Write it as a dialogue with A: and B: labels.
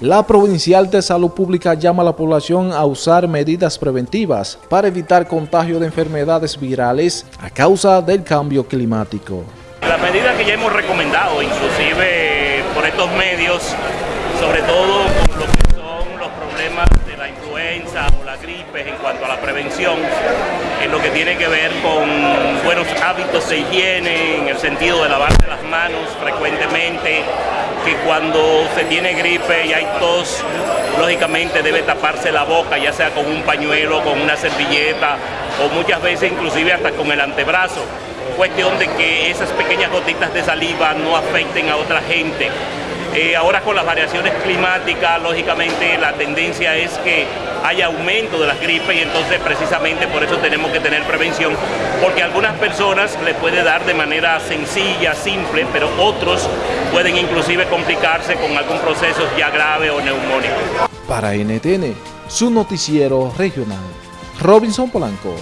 A: La Provincial de Salud Pública llama a la población a usar medidas preventivas para evitar contagio de enfermedades virales a causa del cambio climático.
B: Las medidas que ya hemos recomendado, inclusive por estos medios, sobre todo con lo que son los problemas de la influenza o la gripe en cuanto a la prevención, en lo que tiene que ver con buenos hábitos de higiene, en el sentido de lavarse las manos frecuentemente, cuando se tiene gripe y hay tos, lógicamente debe taparse la boca, ya sea con un pañuelo, con una servilleta o muchas veces inclusive hasta con el antebrazo. Cuestión de que esas pequeñas gotitas de saliva no afecten a otra gente eh, ahora con las variaciones climáticas, lógicamente la tendencia es que haya aumento de las gripes y entonces precisamente por eso tenemos que tener prevención, porque a algunas personas les puede dar de manera sencilla, simple, pero otros pueden inclusive complicarse con algún proceso ya grave o neumónico.
A: Para NTN, su noticiero regional, Robinson Polanco.